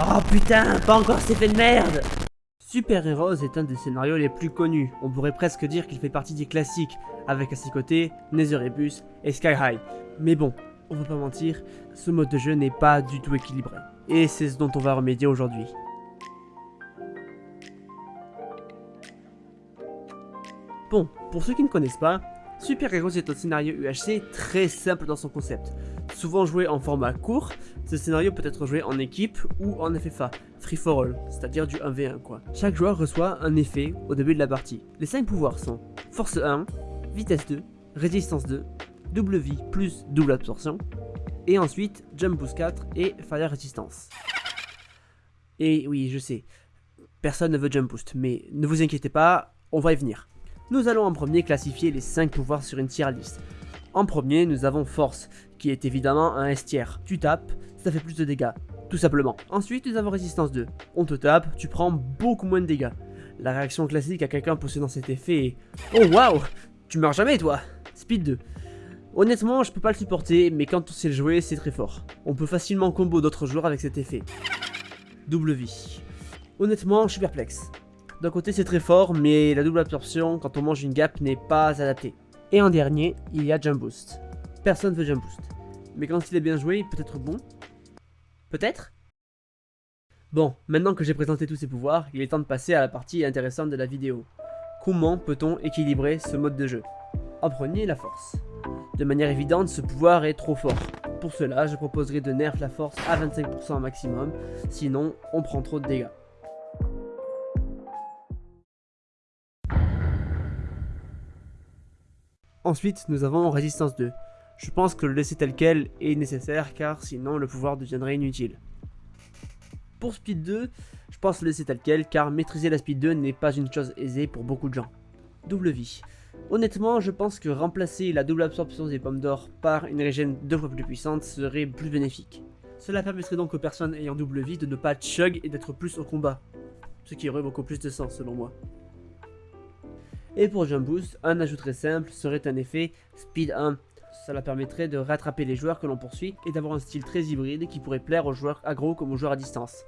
Oh putain, pas encore cet effet de merde Super Heroes est un des scénarios les plus connus, on pourrait presque dire qu'il fait partie des classiques, avec à ses côtés Netheribus et Sky High. Mais bon, on va pas mentir, ce mode de jeu n'est pas du tout équilibré. Et c'est ce dont on va remédier aujourd'hui. Bon, pour ceux qui ne connaissent pas, Super Heroes est un scénario UHC très simple dans son concept. Souvent joué en format court, ce scénario peut être joué en équipe ou en FFA, free for all, c'est-à-dire du 1v1 quoi. Chaque joueur reçoit un effet au début de la partie. Les 5 pouvoirs sont Force 1, Vitesse 2, Résistance 2, Double vie plus Double absorption, et ensuite Jump Boost 4 et Fire Resistance. Et oui, je sais, personne ne veut Jump Boost, mais ne vous inquiétez pas, on va y venir. Nous allons en premier classifier les 5 pouvoirs sur une tier list. En premier, nous avons Force, qui est évidemment un S tier. Tu tapes, ça fait plus de dégâts, tout simplement. Ensuite, nous avons Résistance 2. On te tape, tu prends beaucoup moins de dégâts. La réaction classique à quelqu'un possédant cet effet est « Oh waouh Tu meurs jamais toi !» Speed 2. Honnêtement, je peux pas le supporter, mais quand on sait le jouer, c'est très fort. On peut facilement combo d'autres joueurs avec cet effet. Double vie. Honnêtement, je suis perplexe. D'un côté c'est très fort, mais la double absorption quand on mange une gap n'est pas adaptée. Et en dernier, il y a Jump Boost. Personne veut Jump Boost. Mais quand il est bien joué, il peut être bon. Peut-être? Bon, maintenant que j'ai présenté tous ces pouvoirs, il est temps de passer à la partie intéressante de la vidéo. Comment peut-on équilibrer ce mode de jeu? En premier, la force. De manière évidente, ce pouvoir est trop fort. Pour cela, je proposerai de nerf la force à 25% maximum, sinon on prend trop de dégâts. Ensuite, nous avons Résistance 2. Je pense que le laisser tel quel est nécessaire car sinon le pouvoir deviendrait inutile. Pour Speed 2, je pense le laisser tel quel car maîtriser la Speed 2 n'est pas une chose aisée pour beaucoup de gens. Double vie. Honnêtement, je pense que remplacer la double absorption des pommes d'or par une régène deux fois plus puissante serait plus bénéfique. Cela permettrait donc aux personnes ayant double vie de ne pas chug et d'être plus au combat. Ce qui aurait beaucoup plus de sens selon moi. Et pour Jump Boost, un ajout très simple serait un effet Speed 1. Cela permettrait de rattraper les joueurs que l'on poursuit et d'avoir un style très hybride qui pourrait plaire aux joueurs aggro comme aux joueurs à distance.